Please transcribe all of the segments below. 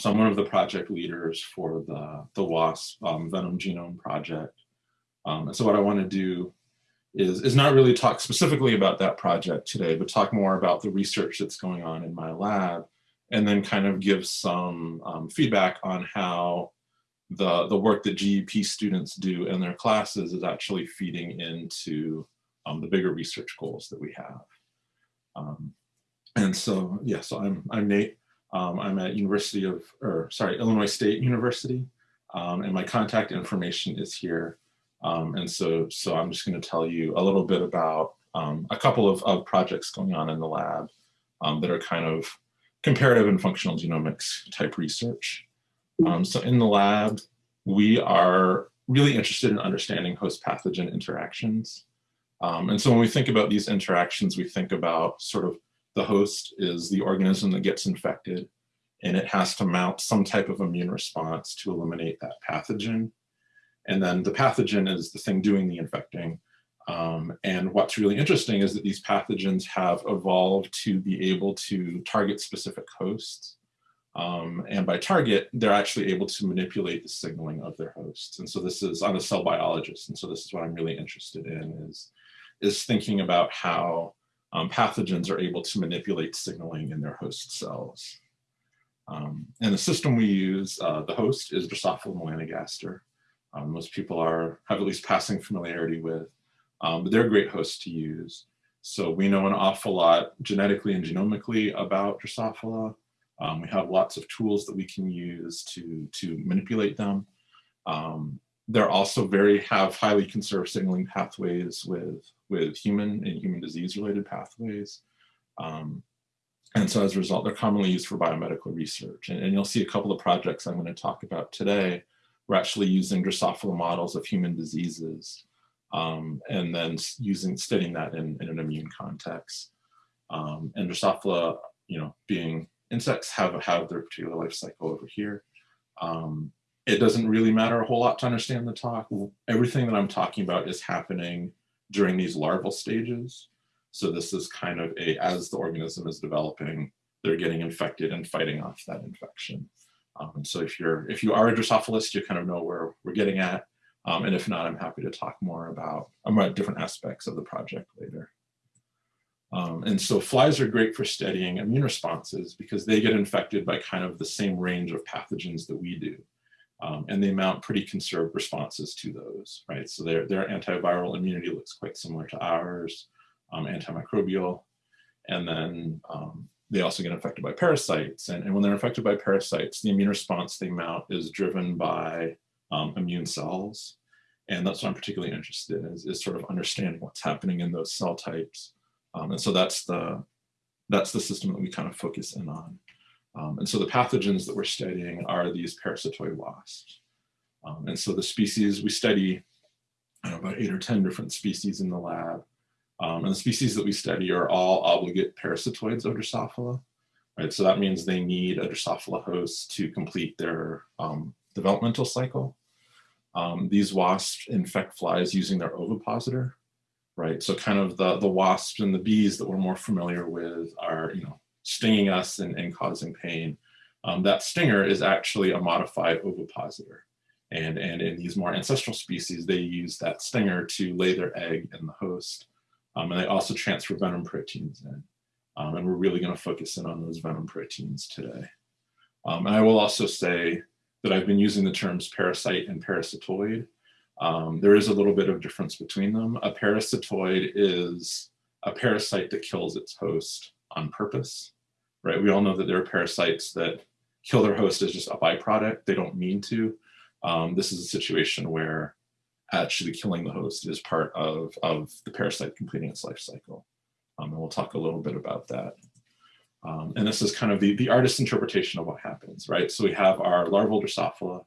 so I'm one of the project leaders for the, the WASP um, Venom Genome Project. Um, and so what I want to do is, is not really talk specifically about that project today, but talk more about the research that's going on in my lab, and then kind of give some um, feedback on how the, the work that GEP students do in their classes is actually feeding into um, the bigger research goals that we have. Um, and so, yeah, so I'm, I'm Nate. Um, I'm at University of, or sorry, Illinois State University, um, and my contact information is here. Um, and so, so I'm just going to tell you a little bit about um, a couple of, of, projects going on in the lab um, that are kind of comparative and functional genomics type research. Um, so in the lab, we are really interested in understanding host pathogen interactions. and so when we think about these interactions, we think about sort of the host is the organism that gets infected and it has to mount some type of immune response to eliminate that pathogen. And then the pathogen is the thing doing the infecting. Um, and what's really interesting is that these pathogens have evolved to be able to target specific hosts. Um, and by target, they're actually able to manipulate the signaling of their hosts. And so this is, I'm a cell biologist, and so this is what I'm really interested in is, is thinking about how um, pathogens are able to manipulate signaling in their host cells. Um, and the system we use, uh, the host is Drosophila melanogaster. Um, most people are have at least passing familiarity with, um, but they're great host to use. So we know an awful lot genetically and genomically about Drosophila. Um, we have lots of tools that we can use to, to manipulate them. Um, they're also very have highly conserved signaling pathways with with human and human disease related pathways. Um, and so as a result, they're commonly used for biomedical research. And, and, you'll see a couple of projects I'm going to talk about today. We're actually using Drosophila models of human diseases um, and then using studying that in, in an immune context. Um, and Drosophila, you know, being insects have, have their particular life cycle over here. Um, it doesn't really matter a whole lot to understand the talk. Everything that I'm talking about is happening during these larval stages. So this is kind of a, as the organism is developing, they're getting infected and fighting off that infection. Um, so if you're, if you are a Drosophilaist, you kind of know where we're getting at. Um, and if not, I'm happy to talk more about, about different aspects of the project later. Um, and so flies are great for studying immune responses because they get infected by kind of the same range of pathogens that we do. Um, and they mount pretty conserved responses to those, right? So their, their antiviral immunity looks quite similar to ours, um, antimicrobial. And then um, they also get infected by parasites. And, and when they're infected by parasites, the immune response they mount is driven by um, immune cells. And that's what I'm particularly interested in is, is sort of understanding what's happening in those cell types. Um, and so that's the, that's the system that we kind of focus in on. Um, and so the pathogens that we're studying are these parasitoid wasps. Um, and so the species we study, know, about eight or 10 different species in the lab. Um, and the species that we study are all obligate parasitoids of Drosophila. Right? So that means they need a Drosophila host to complete their um, developmental cycle. Um, these wasps infect flies using their ovipositor, right? So kind of the, the wasps and the bees that we're more familiar with are, you know, stinging us and, and causing pain. Um, that stinger is actually a modified ovipositor. And, and in these more ancestral species, they use that stinger to lay their egg in the host. Um, and they also transfer venom proteins in. Um, and we're really going to focus in on those venom proteins today. Um, and I will also say that I've been using the terms parasite and parasitoid. Um, there is a little bit of difference between them. A parasitoid is a parasite that kills its host on purpose, right? We all know that there are parasites that kill their host as just a byproduct. They don't mean to. Um, this is a situation where actually killing the host is part of, of the parasite completing its life cycle. Um, and we'll talk a little bit about that. Um, and this is kind of the, the artist's interpretation of what happens, right? So we have our larval Drosophila,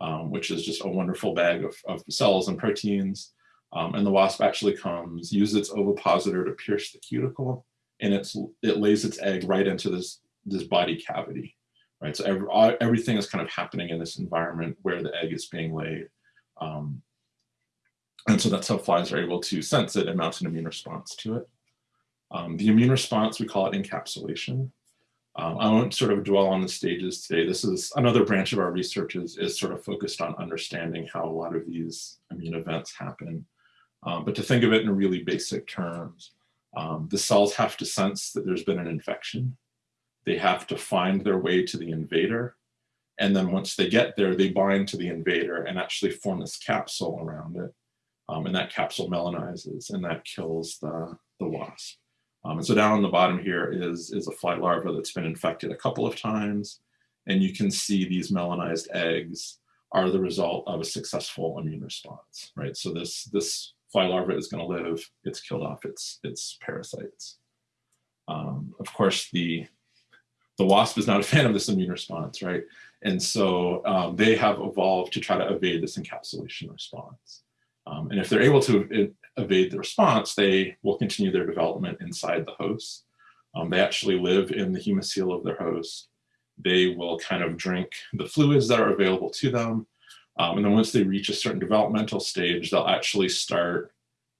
um, which is just a wonderful bag of, of cells and proteins. Um, and the wasp actually comes, uses its ovipositor to pierce the cuticle, and it's it lays its egg right into this this body cavity, right? So every, everything is kind of happening in this environment where the egg is being laid. Um, and so that's how flies are able to sense it and mount an immune response to it. Um, the immune response, we call it encapsulation. Um, I won't sort of dwell on the stages today. This is another branch of our research is, is sort of focused on understanding how a lot of these immune events happen. Um, but to think of it in really basic terms, um, the cells have to sense that there's been an infection. They have to find their way to the invader. And then once they get there, they bind to the invader and actually form this capsule around it. Um, and that capsule melanizes and that kills the, the wasp. Um, and so down on the bottom here is, is a fly larva that's been infected a couple of times. And you can see these melanized eggs are the result of a successful immune response, right? So this, this fly larva is going to live, it's killed off its, its parasites. Um, of course, the, the wasp is not a fan of this immune response, right? And so um, they have evolved to try to evade this encapsulation response. Um, and if they're able to evade the response, they will continue their development inside the host. Um, they actually live in the hemocoel of their host. They will kind of drink the fluids that are available to them. Um, and then once they reach a certain developmental stage, they'll actually start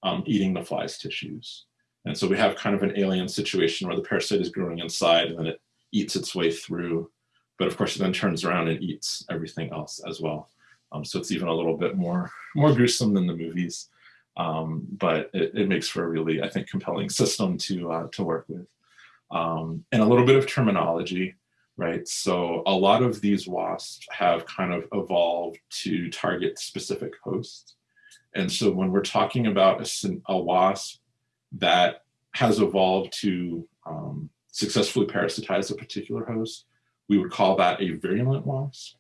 um, eating the fly's tissues. And so we have kind of an alien situation where the parasite is growing inside and then it eats its way through. But of course, it then turns around and eats everything else as well. Um, so it's even a little bit more, more gruesome than the movies. Um, but it, it, makes for a really, I think, compelling system to, uh, to work with. Um, and a little bit of terminology, right? So a lot of these wasps have kind of evolved to target specific hosts. And so when we're talking about a, a wasp that has evolved to um, successfully parasitize a particular host, we would call that a virulent wasp.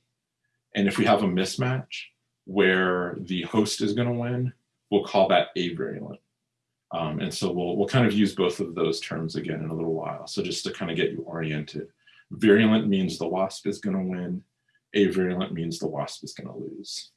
And if we have a mismatch where the host is going to win, we'll call that avirulent. Um, and so we'll, we'll kind of use both of those terms again in a little while. So just to kind of get you oriented. Virulent means the wasp is going to win. Avirulent means the wasp is going to lose.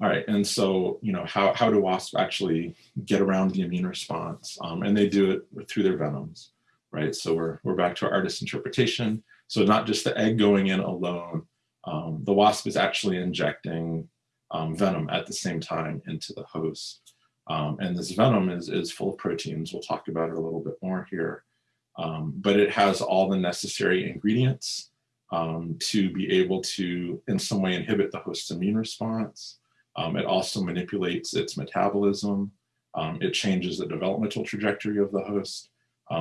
All right, and so, you know, how, how do wasps actually get around the immune response? Um, and they do it through their venoms, right? So we're, we're back to our artist interpretation. So not just the egg going in alone, um, the wasp is actually injecting um, venom at the same time into the host. Um, and this venom is, is full of proteins. We'll talk about it a little bit more here. Um, but it has all the necessary ingredients um, to be able to in some way inhibit the host's immune response. Um, it also manipulates its metabolism. Um, it changes the developmental trajectory of the host.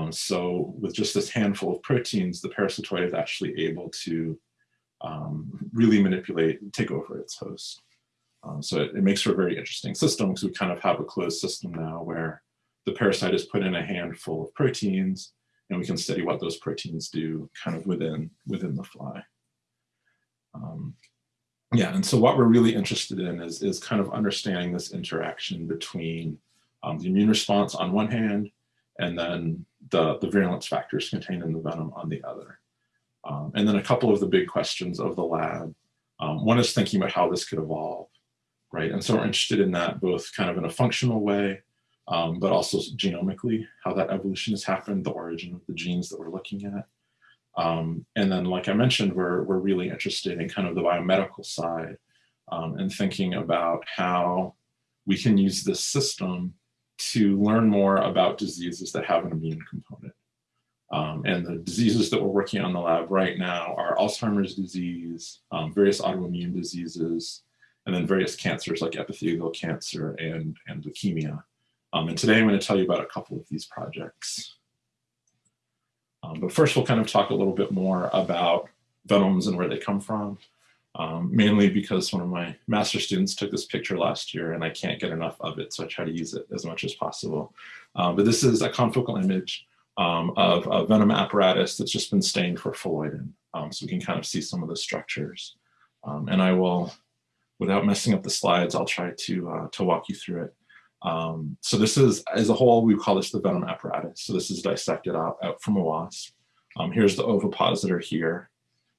so with just this handful of proteins, the parasitoid is actually able to really manipulate, take over its host. Um, so it, it, makes for a very interesting system because we kind of have a closed system now where the parasite is put in a handful of proteins and we can study what those proteins do kind of within, within the fly. Um, yeah, and so what we're really interested in is, is kind of understanding this interaction between um, the immune response on one hand and then the, the virulence factors contained in the venom on the other. Um, and then a couple of the big questions of the lab. Um, one is thinking about how this could evolve right? And so we're interested in that both kind of in a functional way, um, but also genomically, how that evolution has happened, the origin of the genes that we're looking at. Um, and then, like I mentioned, we're, we're really interested in kind of the biomedical side um, and thinking about how we can use this system to learn more about diseases that have an immune component. Um, and the diseases that we're working on in the lab right now are Alzheimer's disease, um, various autoimmune diseases, and then various cancers like epithelial cancer and, and leukemia. Um, and today I'm going to tell you about a couple of these projects. Um, but first we'll kind of talk a little bit more about venoms and where they come from, um, mainly because one of my master students took this picture last year and I can't get enough of it, so I try to use it as much as possible. Um, but this is a confocal image um, of a venom apparatus that's just been stained for phalloidin. Um, so we can kind of see some of the structures. and I will without messing up the slides, I'll try to, uh, to walk you through it. Um, so this is, as a whole, we call this the venom apparatus. So this is dissected out, out from a wasp. Um, here's the ovipositor here.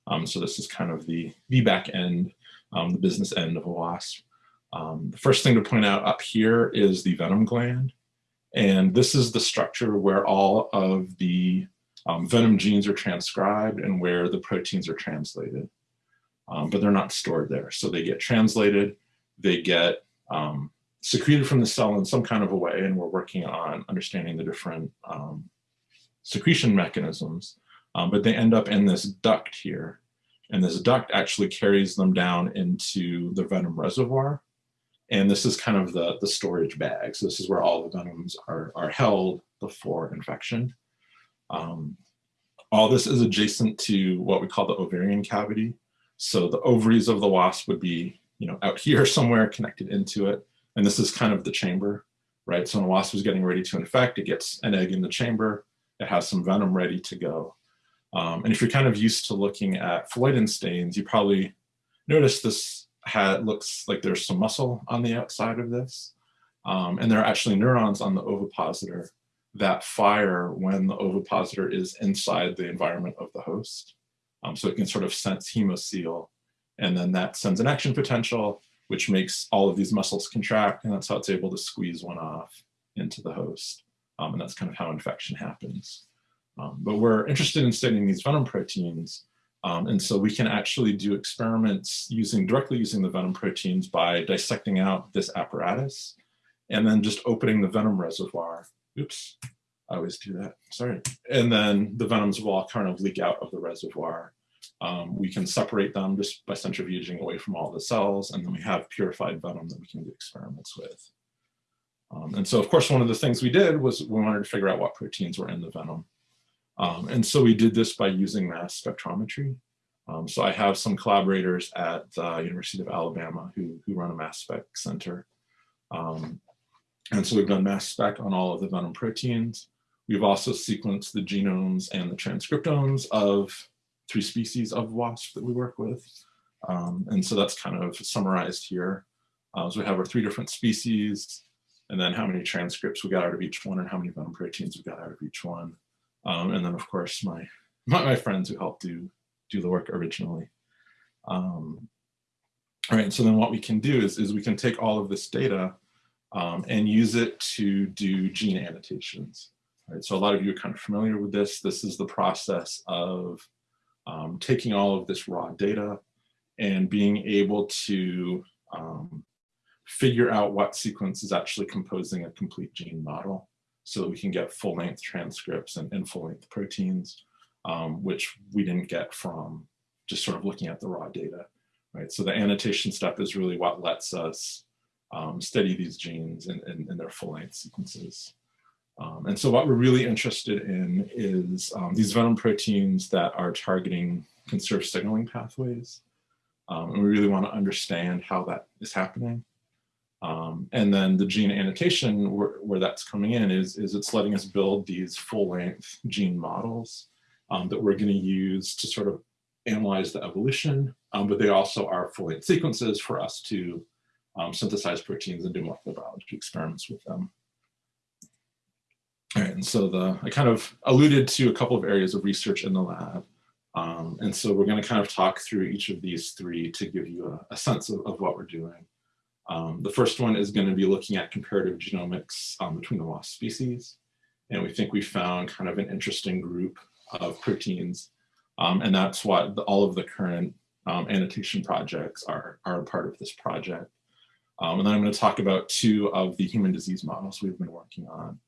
Um, so this is kind of the, the back end, um, the business end of a wasp. Um, the first thing to point out up here is the venom gland. And this is the structure where all of the um, venom genes are transcribed and where the proteins are translated but they're not stored there. So they get translated, they get um, secreted from the cell in some kind of a way, and we're working on understanding the different um, secretion mechanisms, um, but they end up in this duct here. And this duct actually carries them down into the venom reservoir. And this is kind of the, the storage bag. So this is where all the venoms are, are held before infection. Um, all this is adjacent to what we call the ovarian cavity. So the ovaries of the wasp would be, you know, out here somewhere connected into it. And this is kind of the chamber, right? So when a wasp is getting ready to infect, it gets an egg in the chamber. It has some venom ready to go. Um, and if you're kind of used to looking at phalloidin stains, you probably notice this had, looks like there's some muscle on the outside of this. Um, and there are actually neurons on the ovipositor that fire when the ovipositor is inside the environment of the host. Um, so it can sort of sense hemocoel, and then that sends an action potential, which makes all of these muscles contract, and that's how it's able to squeeze one off into the host. Um, and that's kind of how infection happens. Um, but we're interested in studying these venom proteins. Um, and so we can actually do experiments using directly using the venom proteins by dissecting out this apparatus and then just opening the venom reservoir. Oops, I always do that, sorry. And then the venoms will all kind of leak out of the reservoir. Um, we can separate them just by centrifuging away from all the cells, and then we have purified venom that we can do experiments with. Um, and so, of course, one of the things we did was we wanted to figure out what proteins were in the venom. Um, and so we did this by using mass spectrometry. Um, so I have some collaborators at the University of Alabama who, who run a mass spec center. Um, and so we've done mass spec on all of the venom proteins. We've also sequenced the genomes and the transcriptomes of three species of wasp that we work with. Um, and so that's kind of summarized here. Uh, so we have our three different species, and then how many transcripts we got out of each one and how many venom proteins we got out of each one. Um, and then of course my, my, my, friends who helped do, do the work originally. Um, all right, so then what we can do is, is we can take all of this data um, and use it to do gene annotations. Right, so a lot of you are kind of familiar with this. This is the process of um, taking all of this raw data and being able to um, figure out what sequence is actually composing a complete gene model so that we can get full length transcripts and, and full length proteins, um, which we didn't get from just sort of looking at the raw data, right? So the annotation step is really what lets us um, study these genes in their full length sequences. Um, and so what we're really interested in is um, these venom proteins that are targeting conserved signaling pathways. Um, and we really want to understand how that is happening. Um, and then the gene annotation where, where, that's coming in is, is it's letting us build these full length gene models um, that we're going to use to sort of analyze the evolution, um, but they also are full length sequences for us to synthesize proteins and do molecular biology experiments with them. And so the I kind of alluded to a couple of areas of research in the lab. Um, and so we're going to kind of talk through each of these three to give you a, a sense of, of, what we're doing. Um, the first one is going to be looking at comparative genomics um, between the wasp species. And we think we found kind of an interesting group of proteins. Um, and that's what the, all of the current um, annotation projects are, are a part of this project. Um, and then I'm going to talk about two of the human disease models we've been working on.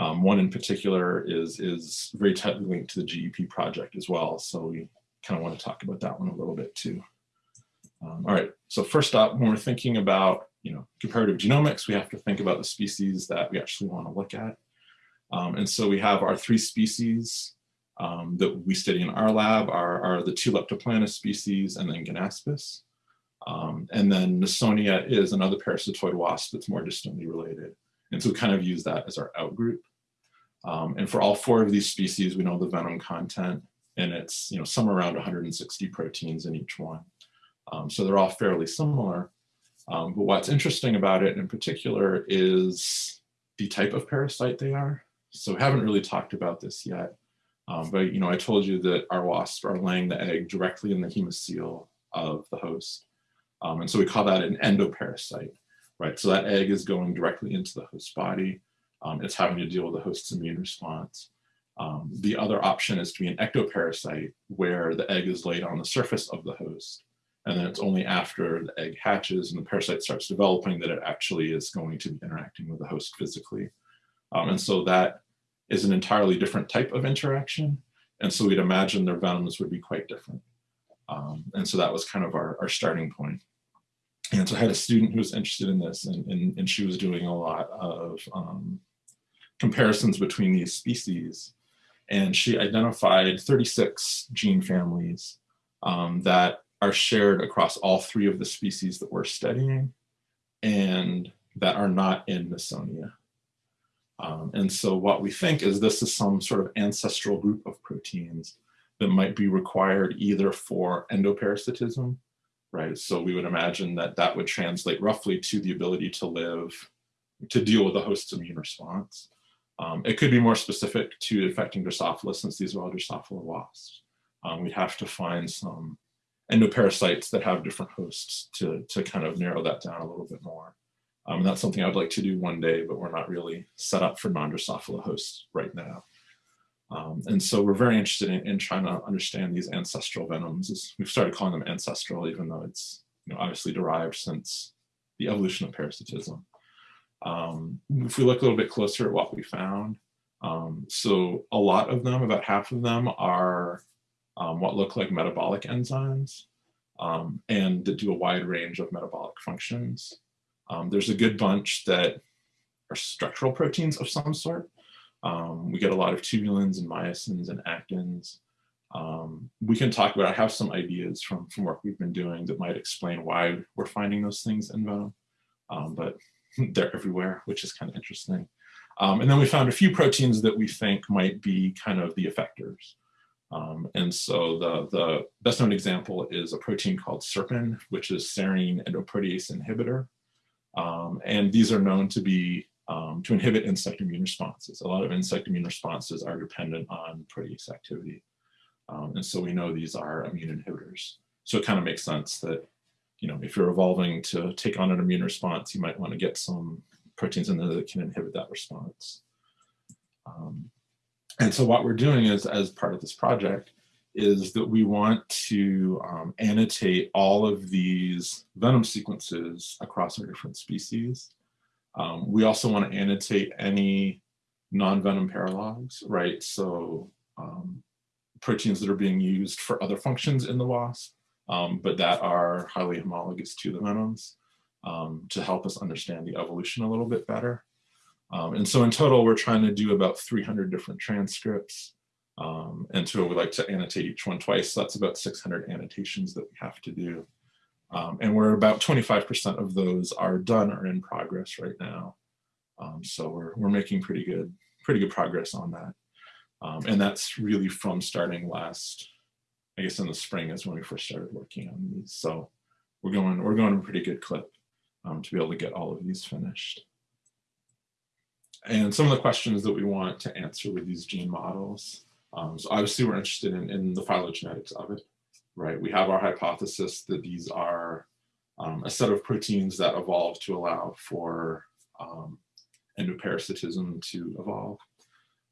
Um, one in particular is, is very tightly linked to the GEP project as well. So we kind of want to talk about that one a little bit too. Um, all right, so first up, when we're thinking about you know comparative genomics, we have to think about the species that we actually want to look at. Um, and so we have our three species um, that we study in our lab are, are the two Leptopilina species and then Ganaspis. Um, and then Nasonia is another parasitoid wasp that's more distantly related. And so we kind of use that as our outgroup. Um, and for all four of these species, we know the venom content, and it's you know somewhere around 160 proteins in each one. Um, so they're all fairly similar. Um, but what's interesting about it in particular is the type of parasite they are. So we haven't really talked about this yet. Um, but you know, I told you that our wasps are laying the egg directly in the hemocoel of the host. Um, and so we call that an endoparasite, right? So that egg is going directly into the host body. Um, it's having to deal with the host's immune response. Um, the other option is to be an ectoparasite where the egg is laid on the surface of the host. And then it's only after the egg hatches and the parasite starts developing that it actually is going to be interacting with the host physically. Um, and so that is an entirely different type of interaction. And so we'd imagine their venoms would be quite different. Um, and so that was kind of our, our starting point. And so I had a student who was interested in this and, and, and she was doing a lot of um, comparisons between these species. And she identified 36 gene families um, that are shared across all three of the species that we're studying and that are not in Nasonia. Um, and so what we think is this is some sort of ancestral group of proteins that might be required either for endoparasitism, right? So we would imagine that that would translate roughly to the ability to live, to deal with the host's immune response. Um, it could be more specific to affecting Drosophila since these are all Drosophila wasps. Um, we'd have to find some endoparasites that have different hosts to, to kind of narrow that down a little bit more. Um, that's something I'd like to do one day, but we're not really set up for non-Drosophila hosts right now. Um, and so we're very interested in, in, trying to understand these ancestral venoms. We've started calling them ancestral, even though it's you know, obviously derived since the evolution of parasitism. Um, if we look a little bit closer at what we found, um, so a lot of them, about half of them are um, what look like metabolic enzymes um, and that do a wide range of metabolic functions. Um, there's a good bunch that are structural proteins of some sort. Um, we get a lot of tubulins and myosins and actins. We can talk about, I have some ideas from, from work we've been doing that might explain why we're finding those things in venom, but they're everywhere, which is kind of interesting. Um, and then we found a few proteins that we think might be kind of the effectors. Um, and so the, the best known example is a protein called serpin, which is serine endoprotease inhibitor. Um, and these are known to be um, to inhibit insect immune responses. A lot of insect immune responses are dependent on protease activity. Um, and so we know these are immune inhibitors. So it kind of makes sense that, you know, if you're evolving to take on an immune response, you might want to get some proteins in there that can inhibit that response. Um, and so what we're doing is, as part of this project, is that we want to um, annotate all of these venom sequences across our different species. Um, we also want to annotate any non-venom paralogs, right? So um, proteins that are being used for other functions in the wasp, um, but that are highly homologous to the venoms um, to help us understand the evolution a little bit better. Um, and so in total, we're trying to do about 300 different transcripts. Um, and so we like to annotate each one twice. So that's about 600 annotations that we have to do. Um, and we're about 25% of those are done or in progress right now. Um, so we're, we're making pretty good, pretty good progress on that. And that's really from starting last, I guess in the spring is when we first started working on these. So we're going, we're going a pretty good clip um, to be able to get all of these finished. And some of the questions that we want to answer with these gene models um, so obviously we're interested in, in the phylogenetics of it, right? We have our hypothesis that these are um, a set of proteins that evolved to allow for um, endoparasitism to evolve.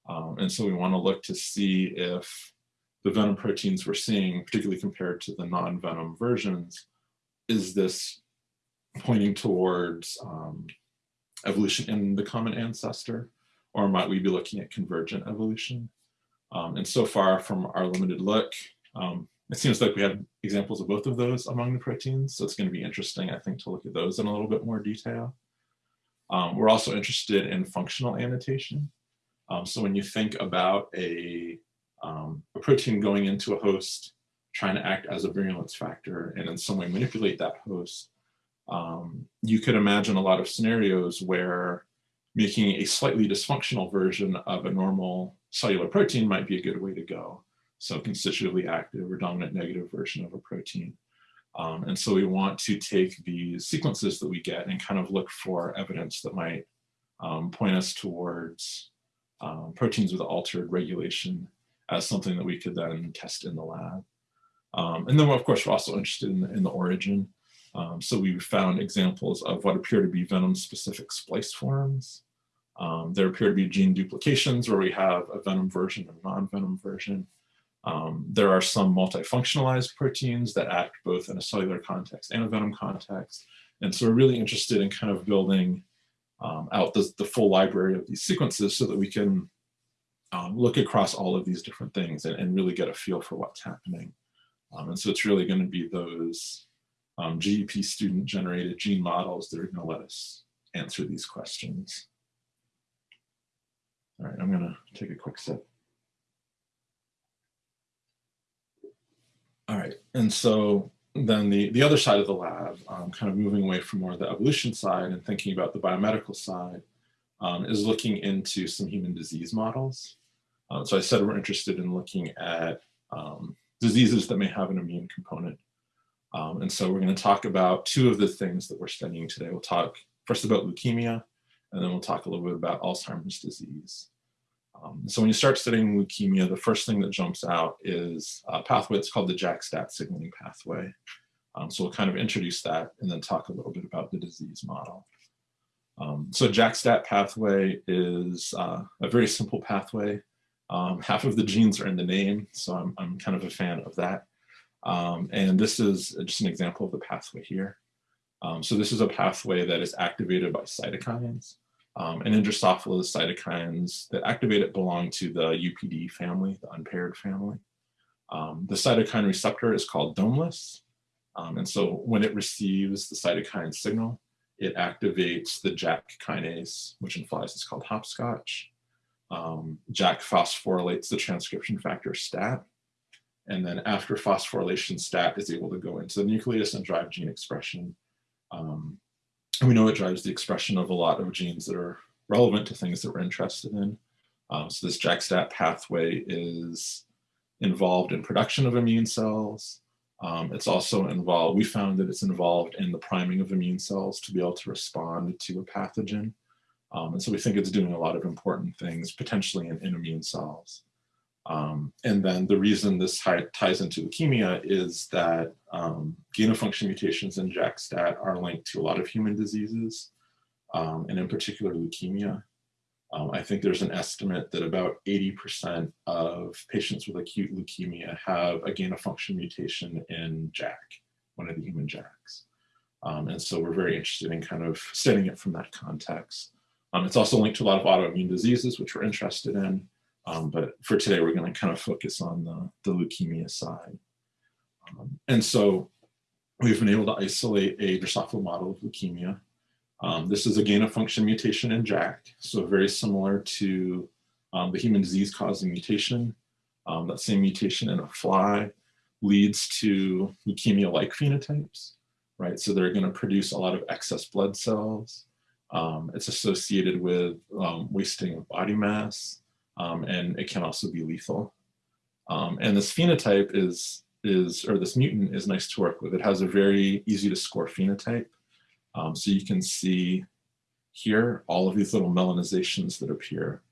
Um, and so we want to look to see if the venom proteins we're seeing, particularly compared to the non-venom versions, is this pointing towards um, evolution in the common ancestor, or might we be looking at convergent evolution? Um, and so far from our limited look, um, it seems like we have examples of both of those among the proteins. So it's going to be interesting, I think, to look at those in a little bit more detail. Um, we're also interested in functional annotation. Um, so when you think about a, um, a protein going into a host, trying to act as a virulence factor and in some way manipulate that host, um, you could imagine a lot of scenarios where making a slightly dysfunctional version of a normal cellular protein might be a good way to go. So constitutively active or dominant negative version of a protein. Um, and so we want to take these sequences that we get and kind of look for evidence that might um, point us towards um, proteins with altered regulation as something that we could then test in the lab. Um, and then of course we're also interested in, in the origin. Um, so we found examples of what appear to be venom specific splice forms. Um, there appear to be gene duplications where we have a venom version and a non-venom version. Um, there are some multifunctionalized proteins that act both in a cellular context and a venom context. And so we're really interested in kind of building um, out the, the, full library of these sequences so that we can um, look across all of these different things and, and really get a feel for what's happening. Um, and so it's really going to be those um, GEP student generated gene models that are going to let us answer these questions. All right, I'm going to take a quick sip. All right, and so then the, the other side of the lab, um, kind of moving away from more the evolution side and thinking about the biomedical side, um, is looking into some human disease models. Uh, so I said we're interested in looking at um, diseases that may have an immune component. Um, and so we're going to talk about two of the things that we're studying today. We'll talk first about leukemia, and then we'll talk a little bit about Alzheimer's disease. Um, so when you start studying leukemia, the first thing that jumps out is a pathway that's called the JAK-STAT signaling pathway. Um, so we'll kind of introduce that and then talk a little bit about the disease model. Um, so JAK-STAT pathway is uh, a very simple pathway. Um, half of the genes are in the name, so I'm, I'm kind of a fan of that. Um, and this is just an example of the pathway here. Um, so this is a pathway that is activated by cytokines. Um, and in Drosophila, the cytokines that activate it belong to the UPD family, the unpaired family. Um, the cytokine receptor is called domeless. And so when it receives the cytokine signal, it activates the JAK kinase, which in flies is called hopscotch. Um, JAK phosphorylates the transcription factor STAT. And then after phosphorylation, STAT is able to go into the nucleus and drive gene expression um, and we know it drives the expression of a lot of genes that are relevant to things that we're interested in. Um, so this JAK-STAT pathway is involved in production of immune cells. Um, it's also involved, we found that it's involved in the priming of immune cells to be able to respond to a pathogen. Um, and so we think it's doing a lot of important things, potentially in, in immune cells. Um, and then the reason this ties into leukemia is that um, gain of function mutations in JAK-STAT are linked to a lot of human diseases, um, and in particular leukemia. Um, I think there's an estimate that about 80% of patients with acute leukemia have a gain of function mutation in JAK, one of the human JAKs. Um, and so we're very interested in kind of studying it from that context. Um, it's also linked to a lot of autoimmune diseases, which we're interested in. Um, but for today, we're going to kind of focus on the, the leukemia side. Um, and so we've been able to isolate a Drosophila model of leukemia. Um, this is a gain of function mutation in JAK, so very similar to um, the human disease causing mutation. Um, that same mutation in a fly leads to leukemia-like phenotypes, right? So they're going to produce a lot of excess blood cells. Um, it's associated with wasting of body mass, um, and it can also be lethal. Um, and this phenotype is, is, or this mutant is nice to work with. It has a very easy to score phenotype. Um, so you can see here all of these little melanizations that appear.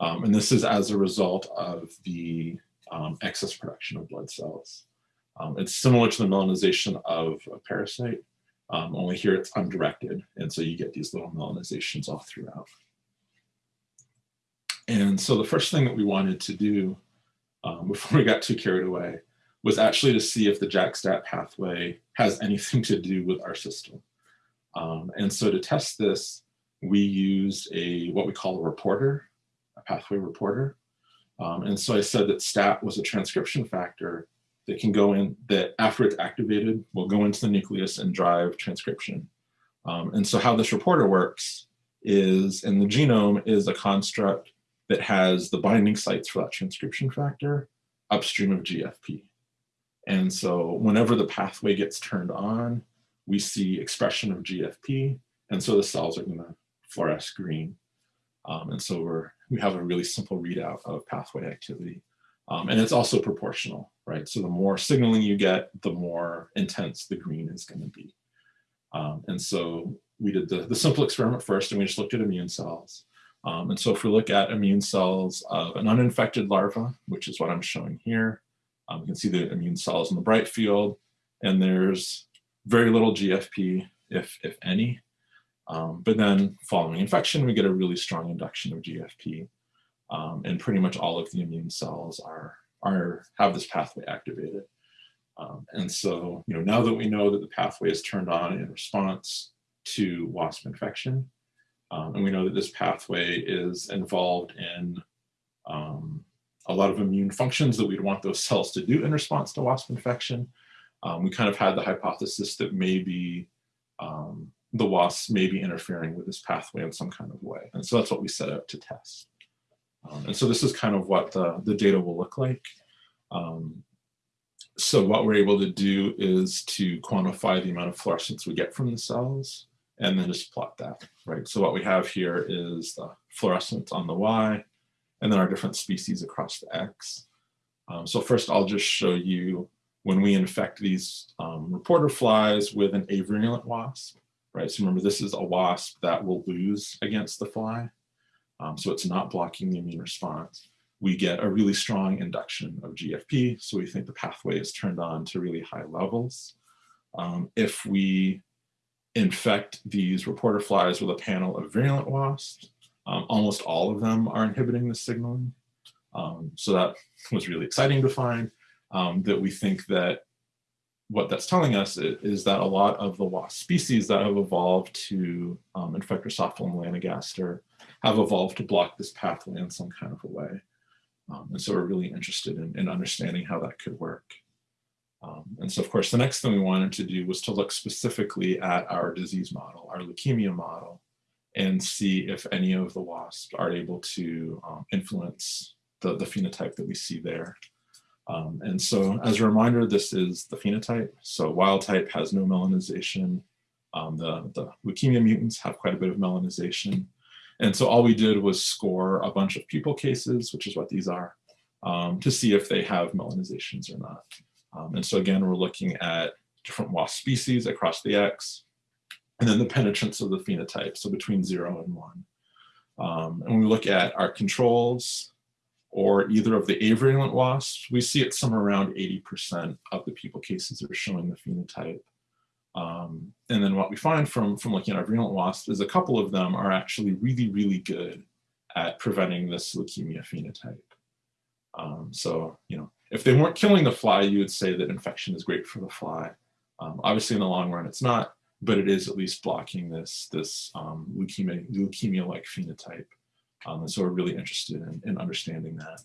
Um, and this is as a result of the um, excess production of blood cells. Um, it's similar to the melanization of a parasite, only here it's undirected. And so you get these little melanizations all throughout. And so the first thing that we wanted to do um, before we got too carried away was actually to see if the JAK-STAT pathway has anything to do with our system. Um, and so to test this, we used a what we call a reporter, a pathway reporter. Um, and so I said that STAT was a transcription factor that can go in, that after it's activated, will go into the nucleus and drive transcription. Um, and so how this reporter works is in the genome is a construct that has the binding sites for that transcription factor upstream of GFP. And so whenever the pathway gets turned on, we see expression of GFP, and so the cells are going to fluoresce green. Um, and so we're, we have a really simple readout of pathway activity. Um, and it's also proportional, right? So the more signaling you get, the more intense the green is going to be. Um, and so we did the, the simple experiment first, and we just looked at immune cells. Um, and so if we look at immune cells of an uninfected larva, which is what I'm showing here, um, you can see the immune cells in the bright field, and there's very little GFP, if, if any. Um, but then following infection, we get a really strong induction of GFP. Um, and pretty much all of the immune cells are, are have this pathway activated. Um, and so, you know, now that we know that the pathway is turned on in response to wasp infection, um, and we know that this pathway is involved in um, a lot of immune functions that we'd want those cells to do in response to wasp infection. Um, we kind of had the hypothesis that maybe um, the wasps may be interfering with this pathway in some kind of way. And so that's what we set out to test. Um, and so this is kind of what the, the data will look like. Um, so what we're able to do is to quantify the amount of fluorescence we get from the cells and then just plot that, right? So what we have here is the fluorescence on the Y and then our different species across the X. Um, so first I'll just show you when we infect these um, reporter flies with an avirulent wasp, right? So remember this is a wasp that will lose against the fly. Um, so it's not blocking the immune response. We get a really strong induction of GFP. So we think the pathway is turned on to really high levels. Um, if we infect these reporter flies with a panel of virulent wasps, um, almost all of them are inhibiting the signaling. Um, so that was really exciting to find um, that we think that what that's telling us is that a lot of the wasp species that have evolved to um, infect Drosophila melanogaster have evolved to block this pathway in some kind of a way. Um, and so we're really interested in, in understanding how that could work. Um, and so of course, the next thing we wanted to do was to look specifically at our disease model, our leukemia model, and see if any of the wasps are able to um, influence the, the phenotype that we see there. Um, and so as a reminder, this is the phenotype. So wild type has no melanization. Um, the, the leukemia mutants have quite a bit of melanization. And so all we did was score a bunch of pupal cases, which is what these are, um, to see if they have melanizations or not. Um, and so again, we're looking at different wasp species across the X, and then the penetrance of the phenotype, so between zero and one. Um, and we look at our controls, or either of the avirulent wasps, we see it somewhere around 80% of the pupal cases are showing the phenotype. Um, and then what we find from, from looking at our virulent wasps is a couple of them are actually really, really good at preventing this leukemia phenotype. Um, so, you know, if they weren't killing the fly, you would say that infection is great for the fly. Um, obviously, in the long run, it's not, but it is at least blocking this, this um, leukemia, leukemia-like phenotype. Um, and so we're really interested in, in understanding that.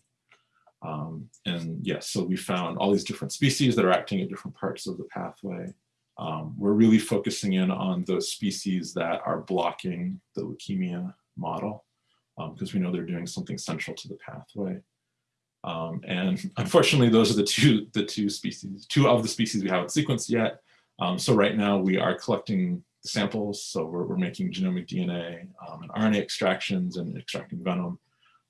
Um, and yes, so we found all these different species that are acting at different parts of the pathway. Um, we're really focusing in on those species that are blocking the leukemia model because um, we know they're doing something central to the pathway. Um, and unfortunately, those are the two, the two species, two of the species we haven't sequenced yet. Um, so right now we are collecting samples. So we're, we're making genomic DNA um, and RNA extractions and extracting venom.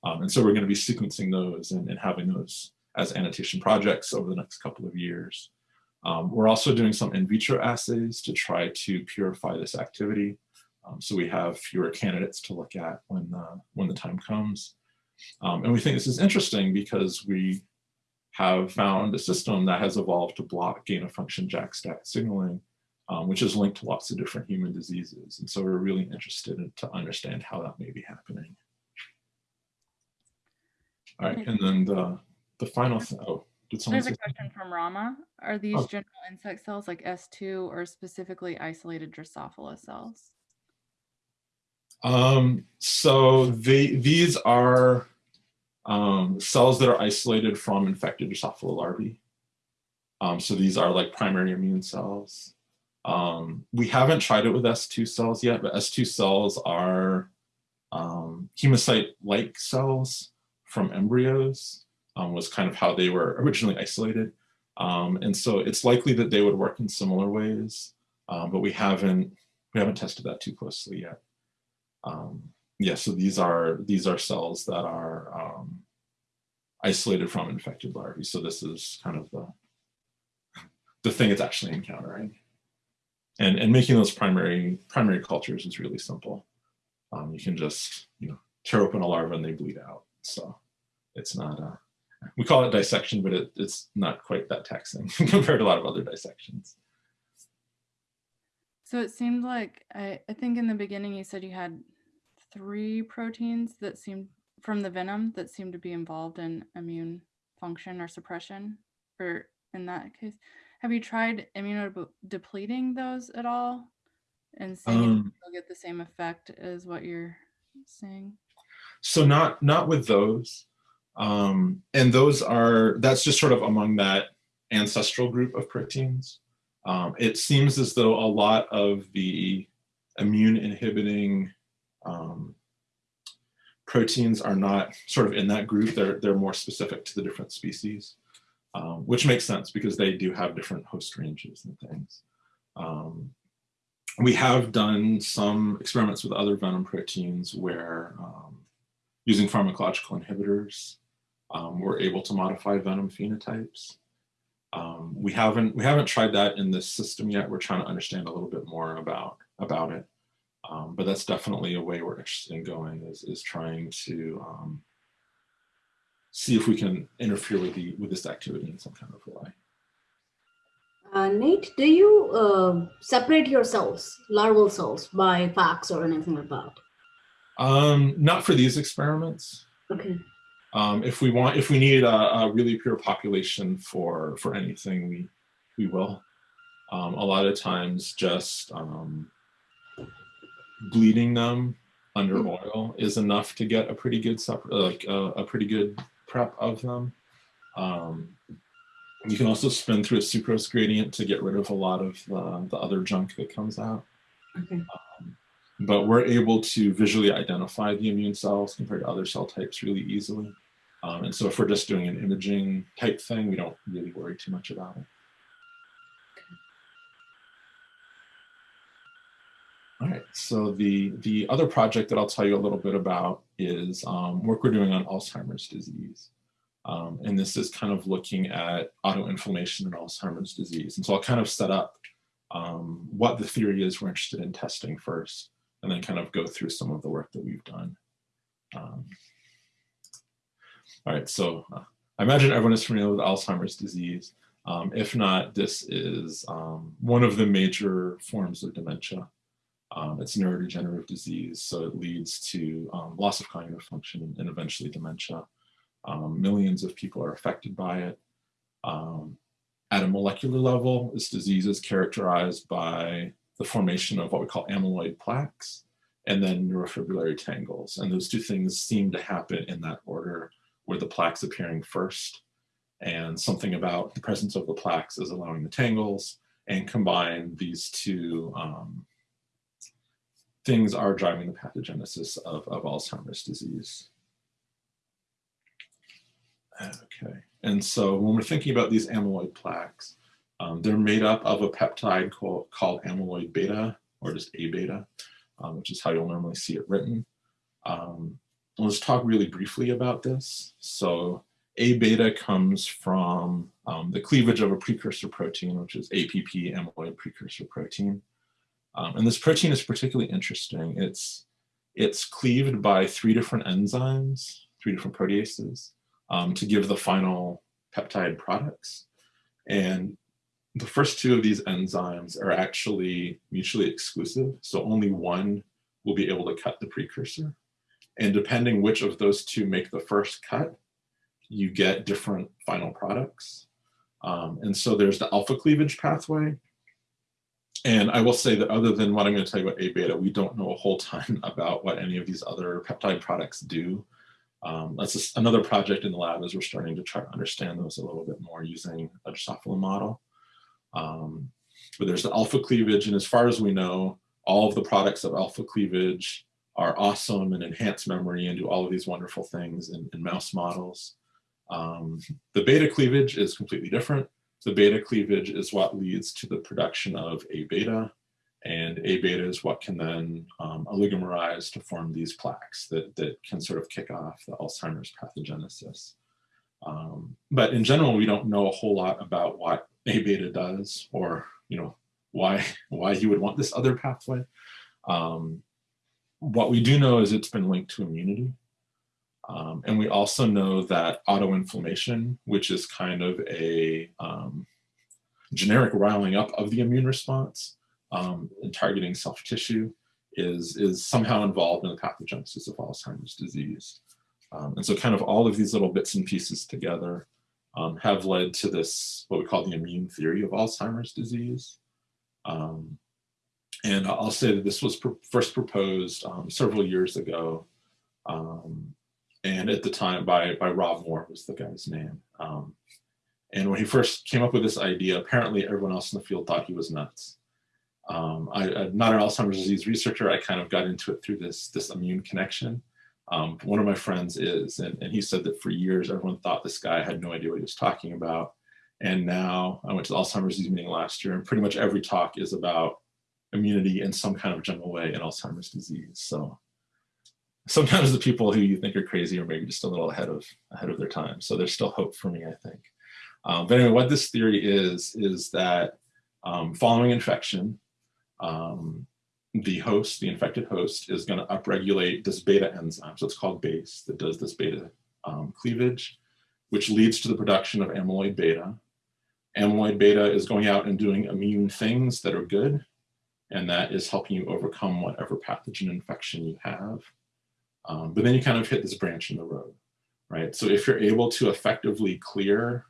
Um, and so we're going to be sequencing those and, and, having those as annotation projects over the next couple of years. Um, we're also doing some in vitro assays to try to purify this activity. Um, so we have fewer candidates to look at when the, when the time comes. Um, and we think this is interesting because we have found a system that has evolved to block gain of function JAK-STAT signaling um, which is linked to lots of different human diseases. And so we're really interested in, to understand how that may be happening. All right, and then the, the final thing, oh, did someone There's a question from Rama. Are these oh. general insect cells like S2 or specifically isolated Drosophila cells? Um, so they, these are um, cells that are isolated from infected Drosophila larvae. Um, so these are like primary immune cells. Um, we haven't tried it with S2 cells yet, but S2 cells are um, hemocyte-like cells from embryos um, was kind of how they were originally isolated. Um, and so it's likely that they would work in similar ways, um, but we haven't we haven't tested that too closely yet. Um, yeah, so these are these are cells that are isolated from infected larvae. So this is kind of the the thing it's actually encountering and and making those primary primary cultures is really simple. Um, you can just you know tear open a larva and they bleed out. So it's not uh, we call it dissection, but it, it's not quite that taxing compared to a lot of other dissections. So it seemed like I, I think in the beginning you said you had three proteins that seemed from the venom that seemed to be involved in immune function or suppression, or in that case. Have you tried immunodepleting those at all and seeing um, if you'll get the same effect as what you're saying? So not not with those. Um, and those are, that's just sort of among that ancestral group of proteins. Um, it seems as though a lot of the immune inhibiting um, proteins are not sort of in that group. They're, they're more specific to the different species, um, which makes sense because they do have different host ranges and things. Um, we have done some experiments with other venom proteins where um, using pharmacological inhibitors, um, we're able to modify venom phenotypes. Um, we haven't we haven't tried that in this system yet. We're trying to understand a little bit more about about it. Um, but that's definitely a way we're interested in going is, is trying to see if we can interfere with the with this activity in some kind of way. Uh, Nate, do you uh, separate your cells, larval cells, by FACS or anything like that? Um, not for these experiments. Okay. Um, if we want, if we need a, a, really pure population for for anything, we we will. Um, a lot of times, just um, bleeding them under mm -hmm. oil is enough to get a pretty good like a, a, pretty good prep of them. Um, you can also spin through a sucrose gradient to get rid of a lot of the, the other junk that comes out. Okay. Um, but we're able to visually identify the immune cells compared to other cell types really easily. Um, and so if we're just doing an imaging type thing, we don't really worry too much about it. All right, so the, the other project that I'll tell you a little bit about is um, work we're doing on Alzheimer's disease. Um, and this is kind of looking at autoinflammation and Alzheimer's disease. And so I'll kind of set up um, what the theory is we're interested in testing first, and then kind of go through some of the work that we've done. Um, all right, so uh, I imagine everyone is familiar with Alzheimer's disease. Um, if not, this is um, one of the major forms of dementia. Um, it's neurodegenerative disease, so it leads to loss of cognitive function and eventually dementia. Um, millions of people are affected by it. Um, at a molecular level, this disease is characterized by the formation of what we call amyloid plaques and then neurofibrillary tangles. And those two things seem to happen in that order, where the plaques appearing first and something about the presence of the plaques is allowing the tangles and combine these two um, things are driving the pathogenesis of, of Alzheimer's disease. Okay, and so when we're thinking about these amyloid plaques, um, they're made up of a peptide called, called amyloid beta, or just A beta, um, which is how you'll normally see it written. Um, let's talk really briefly about this. So A beta comes from um, the cleavage of a precursor protein, which is APP, amyloid precursor protein. Um, and this protein is particularly interesting. It's, it's cleaved by three different enzymes, three different proteases um, to give the final peptide products. And the first two of these enzymes are actually mutually exclusive. So only one will be able to cut the precursor. And depending which of those two make the first cut, you get different final products. Um, and so there's the alpha cleavage pathway. And I will say that other than what I'm going to tell you about A beta, we don't know a whole ton about what any of these other peptide products do. Um, that's another project in the lab as we're starting to try to understand those a little bit more using a Drosophila model. Um, but there's the alpha cleavage, and as far as we know, all of the products of alpha cleavage are awesome and enhance memory and do all of these wonderful things in, in mouse models. Um, the beta cleavage is completely different. The beta cleavage is what leads to the production of A beta, and A beta is what can then um, oligomerize to form these plaques that, that can sort of kick off the Alzheimer's pathogenesis. Um, but in general, we don't know a whole lot about what A beta does or, you know, why, why you would want this other pathway. Um, what we do know is it's been linked to immunity. Um, and we also know that autoinflammation, which is kind of a um, generic riling up of the immune response, um, and targeting self tissue, is, is somehow involved in the pathogenesis of Alzheimer's disease. Um, and so kind of all of these little bits and pieces together um, have led to this, what we call the immune theory of Alzheimer's disease. Um, and I'll say that this was pr first proposed several years ago um, and at the time by by Rob Moir was the guy's name. Um, and when he first came up with this idea, apparently everyone else in the field thought he was nuts. Um, I, am not an Alzheimer's disease researcher. I kind of got into it through this this immune connection. Um, one of my friends is, and, and he said that for years everyone thought this guy had no idea what he was talking about. And now I went to the Alzheimer's disease meeting last year, and pretty much every talk is about immunity in some kind of general way in Alzheimer's disease. So sometimes the people who you think are crazy are maybe just a little ahead of ahead of their time. So there's still hope for me, I think. Um, but anyway, what this theory is is that um, following infection, um, the host, the infected host, is going to upregulate this beta enzyme. So it's called BACE that does this beta um, cleavage, which leads to the production of amyloid beta. Amyloid beta is going out and doing immune things that are good, and that is helping you overcome whatever pathogen infection you have. Um, but then you kind of hit this branch in the road, right? So if you're able to effectively clear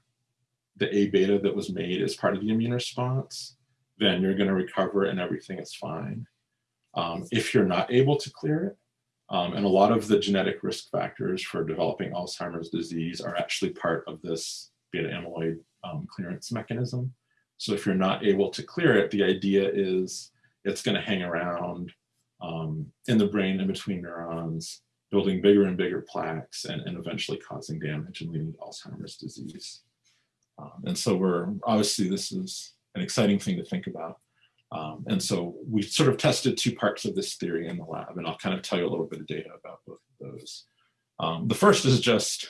the A beta that was made as part of the immune response, then you're going to recover and everything is fine. Um, if you're not able to clear it, um, and a lot of the genetic risk factors for developing Alzheimer's disease are actually part of this beta amyloid um, clearance mechanism. So if you're not able to clear it, the idea is it's going to hang around um, in the brain in between neurons, building bigger and bigger plaques and, and eventually causing damage and leading to Alzheimer's disease. Um, and so we're obviously this is an exciting thing to think about. Um, and so we sort of tested two parts of this theory in the lab, and I'll kind of tell you a little bit of data about both of those. Um, the first is just,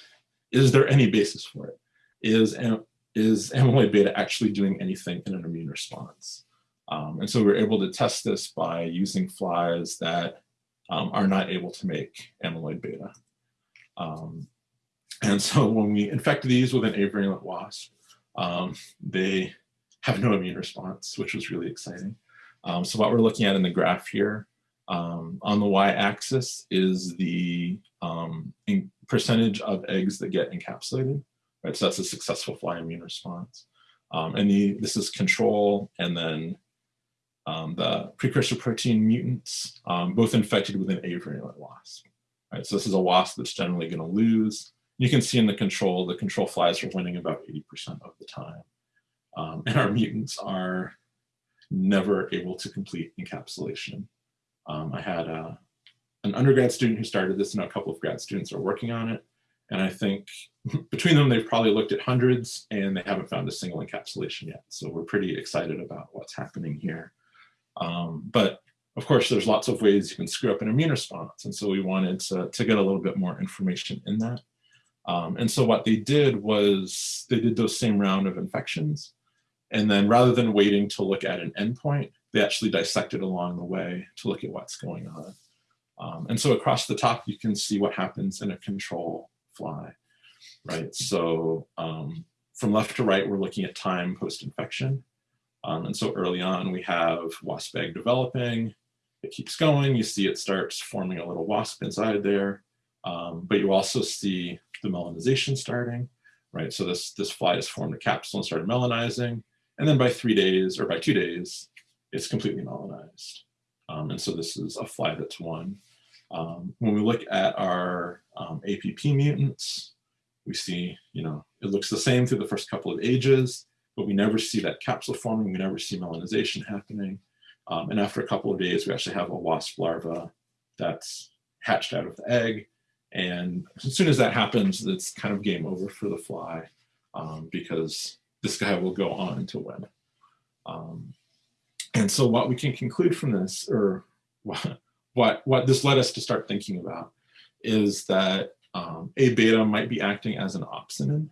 is there any basis for it? Is, is amyloid beta actually doing anything in an immune response? Um, and so we were able to test this by using flies that um, are not able to make amyloid beta. Um, and so when we infect these with an avirulent wasp, um, they have no immune response, which was really exciting. Um, so what we're looking at in the graph here, um, on the y-axis is the percentage of eggs that get encapsulated, right? So that's a successful fly immune response. And the, this is control, and then um, the precursor protein mutants, um, both infected with an avirulent wasp. Right? So this is a wasp that's generally going to lose. You can see in the control, the control flies are winning about 80% of the time. Um, and our mutants are never able to complete encapsulation. Um, I had a, uh, an undergrad student who started this and a couple of grad students are working on it. And I think between them, they've probably looked at hundreds and they haven't found a single encapsulation yet. So we're pretty excited about what's happening here. Um, but of course, there's lots of ways you can screw up an immune response. And so we wanted to, to get a little bit more information in that. Um, and so what they did was they did those same round of infections and then rather than waiting to look at an endpoint, they actually dissected along the way to look at what's going on. Um, and so across the top, you can see what happens in a control fly, right? So um, from left to right, we're looking at time post-infection. Um, and so early on, we have wasp egg developing. It keeps going. You see it starts forming a little wasp inside there. Um, but you also see the melanization starting, right? So this, this fly has formed a capsule and started melanizing. And then by three days or by two days, it's completely melanized. Um, and so this is a fly that's one. Um, when we look at our um, APP mutants, we see, you know, it looks the same through the first couple of ages, but we never see that capsule forming. We never see melanization happening. Um, and after a couple of days, we actually have a wasp larva that's hatched out of the egg. And as soon as that happens, it's kind of game over for the fly um, because this guy will go on to win. Um, and so what we can conclude from this, or what, what, what this led us to start thinking about, is that um, A beta might be acting as an opsonin.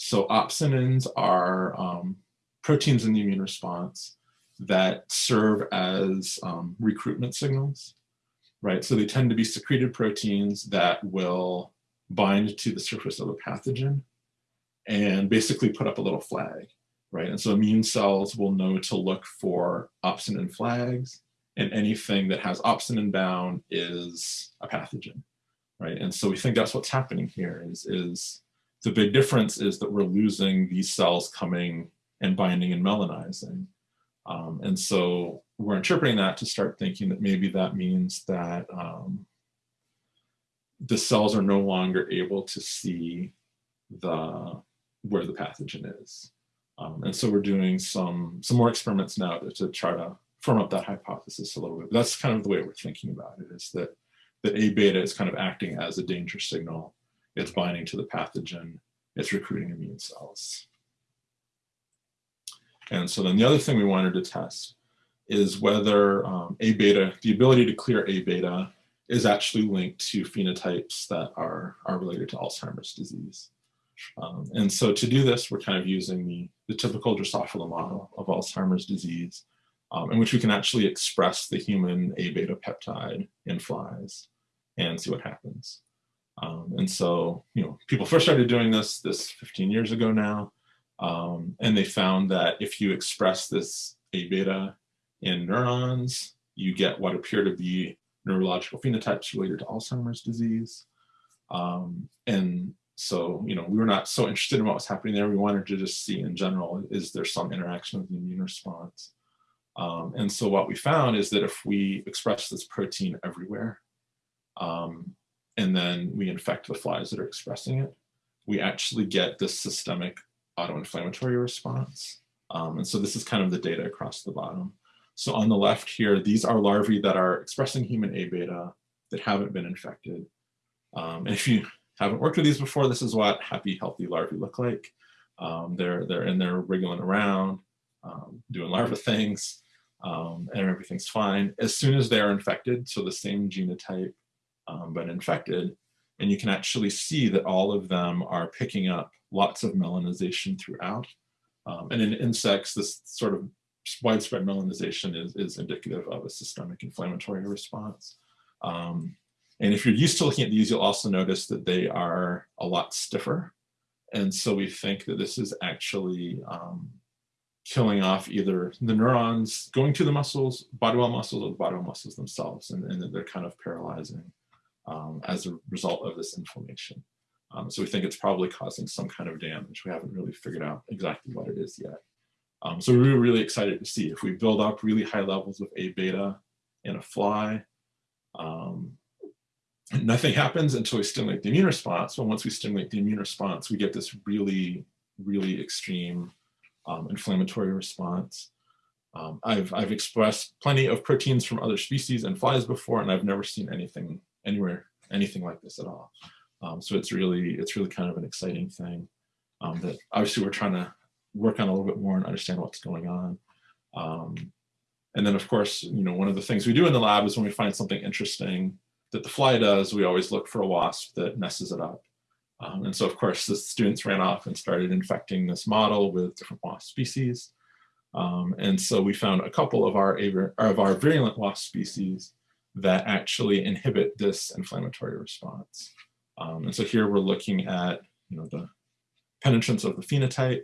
So opsonins are um, proteins in the immune response that serve as um, recruitment signals, right? So they tend to be secreted proteins that will bind to the surface of a pathogen and basically put up a little flag, right? And so immune cells will know to look for opsonin flags and anything that has opsonin bound is a pathogen, right? And so we think that's what's happening here is, is the big difference is that we're losing these cells coming and binding and melanizing. Um, and so we're interpreting that to start thinking that maybe that means that um, the cells are no longer able to see the where the pathogen is. Um, and so we're doing some some more experiments now to, to try to firm up that hypothesis a little bit. But that's kind of the way we're thinking about it is that that A beta is kind of acting as a danger signal. It's binding to the pathogen. It's recruiting immune cells. And so then the other thing we wanted to test is whether um, A beta, the ability to clear A beta is actually linked to phenotypes that are, are related to Alzheimer's disease. Um, and so to do this, we're kind of using the, the typical Drosophila model of Alzheimer's disease, um, in which we can actually express the human A beta peptide in flies and see what happens. Um, and so, you know, people first started doing this this 15 years ago now, um, and they found that if you express this A beta in neurons, you get what appear to be neurological phenotypes related to Alzheimer's disease. Um, and so, you know, we were not so interested in what was happening there. We wanted to just see in general, is there some interaction with the immune response? Um, and so what we found is that if we express this protein everywhere, um, and then we infect the flies that are expressing it, we actually get this systemic autoinflammatory response. Um, and so this is kind of the data across the bottom. So on the left here, these are larvae that are expressing human A beta that haven't been infected. Um, and if you haven't worked with these before, this is what happy, healthy larvae look like. Um, they're, they're in there wriggling around, um, doing larva things, um, and everything's fine. As soon as they're infected, so the same genotype, um, but infected, and you can actually see that all of them are picking up lots of melanization throughout. Um, and in insects, this sort of widespread melanization is, is indicative of a systemic inflammatory response. Um, and if you're used to looking at these, you'll also notice that they are a lot stiffer. And so we think that this is actually um, killing off either the neurons going to the muscles, body wall muscles, or the body wall muscles themselves, and, and that they're kind of paralyzing um, as a result of this inflammation. Um, so we think it's probably causing some kind of damage. We haven't really figured out exactly what it is yet. Um, so we were really excited to see if we build up really high levels of A beta in a fly, um, nothing happens until we stimulate the immune response. But once we stimulate the immune response, we get this really, really extreme um, inflammatory response. Um, I've, I've expressed plenty of proteins from other species and flies before, and I've never seen anything anywhere, anything like this at all. Um, so it's really, it's really kind of an exciting thing um, that obviously we're trying to work on a little bit more and understand what's going on. Um, and then of course, you know, one of the things we do in the lab is when we find something interesting that the fly does, we always look for a wasp that messes it up. Um, and so of course the students ran off and started infecting this model with different wasp species. Um, and so we found a couple of our, of our virulent wasp species that actually inhibit this inflammatory response. Um, and so here we're looking at you know, the penetrance of the phenotype,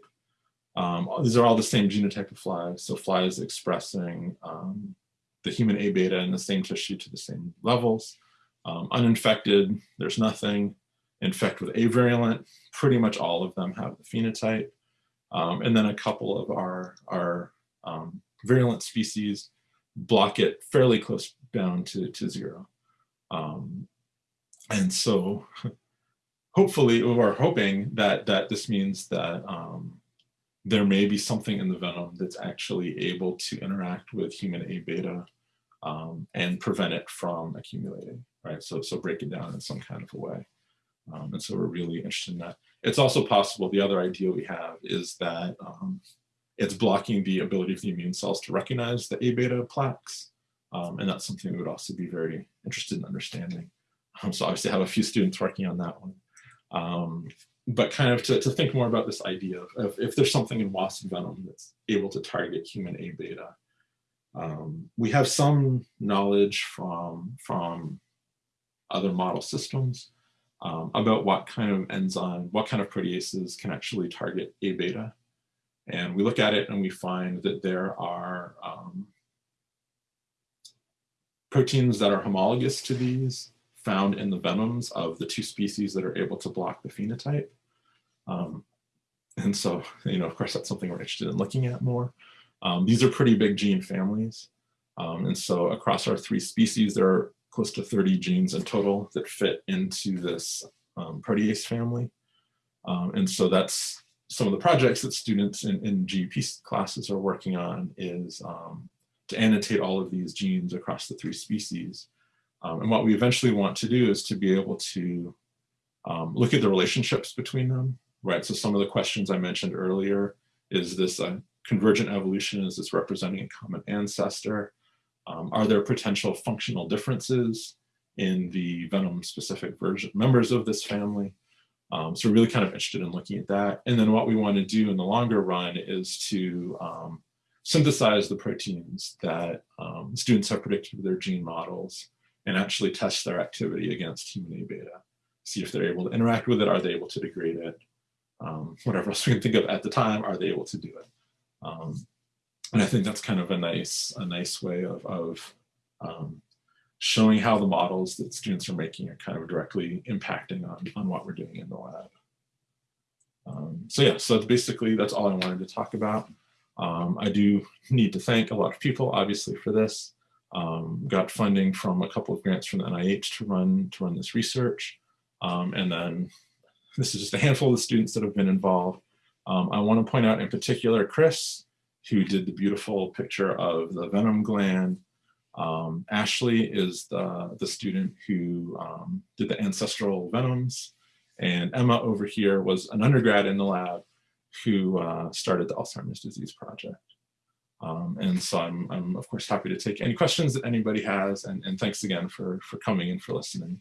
um, these are all the same genotype of flies. So flies expressing um, the human A beta in the same tissue to the same levels. Um, uninfected, there's nothing. Infect with avirulent, pretty much all of them have the phenotype. Um, and then a couple of our, our um, virulent species block it fairly close down to, to zero. Um, and so hopefully, we're hoping that, that this means that um, there may be something in the venom that's actually able to interact with human A beta um, and prevent it from accumulating, right? So, so break it down in some kind of a way. Um, and so we're really interested in that. It's also possible, the other idea we have is that um, it's blocking the ability of the immune cells to recognize the A beta plaques. Um, and that's something we would also be very interested in understanding. Um, so obviously I have a few students working on that one. Um, but kind of to, to think more about this idea of, of, if there's something in wasp venom that's able to target human A beta. Um, we have some knowledge from, from other model systems um, about what kind of enzyme, what kind of proteases can actually target A beta. And we look at it and we find that there are um, proteins that are homologous to these found in the venoms of the two species that are able to block the phenotype. Um, and so, you know, of course, that's something we're interested in looking at more. Um, these are pretty big gene families. Um, and so across our three species, there are close to 30 genes in total that fit into this um, protease family. Um, and so that's some of the projects that students in, in GEP classes are working on is um, to annotate all of these genes across the three species. Um, and what we eventually want to do is to be able to um, look at the relationships between them, right? So some of the questions I mentioned earlier, is this a convergent evolution? Is this representing a common ancestor? Um, are there potential functional differences in the venom specific version members of this family? Um, so we're really kind of interested in looking at that. And then what we want to do in the longer run is to um, synthesize the proteins that um, students have predicted with their gene models and actually test their activity against human A beta. See if they're able to interact with it, are they able to degrade it? Um, whatever else we can think of at the time, are they able to do it? Um, and I think that's kind of a nice, a nice way of, of um, showing how the models that students are making are kind of directly impacting on, on what we're doing in the lab. Um, so yeah, so basically that's all I wanted to talk about. Um, I do need to thank a lot of people, obviously, for this. Um, got funding from a couple of grants from the NIH to run to run this research, um, and then this is just a handful of the students that have been involved. Um, I want to point out in particular Chris, who did the beautiful picture of the venom gland. Um, Ashley is the, the student who um, did the ancestral venoms. And Emma over here was an undergrad in the lab who uh, started the Alzheimer's disease project. Um, and so I'm, I'm of course happy to take any questions that anybody has and, and thanks again for, for coming and for listening.